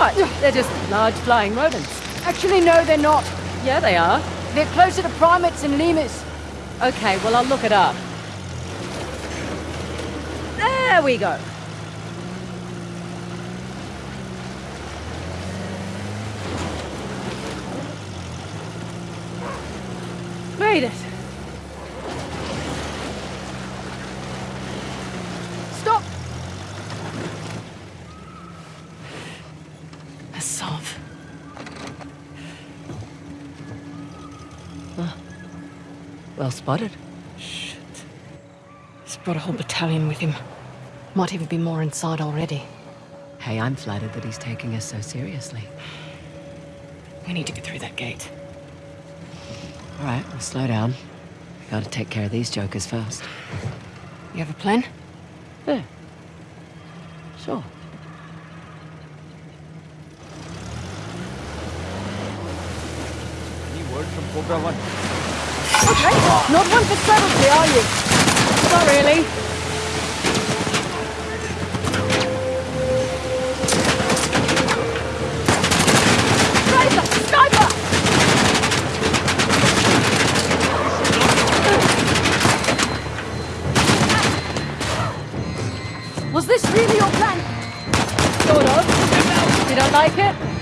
They're just large flying rodents. Actually, no, they're not. Yeah, they are. They're closer to primates and lemurs. Okay, well, I'll look it up. There we go. Made it. Sov. Well spotted. Shit. He's brought a whole battalion with him. Might even be more inside already. Hey, I'm flattered that he's taking us so seriously. We need to get through that gate. All right, we'll slow down. We Gotta take care of these jokers first. You have a plan? Yeah. Sure. From Cobra 1. Okay, not one for subtlety, are you? Not really. Was this really your plan? Sort of. You don't like it?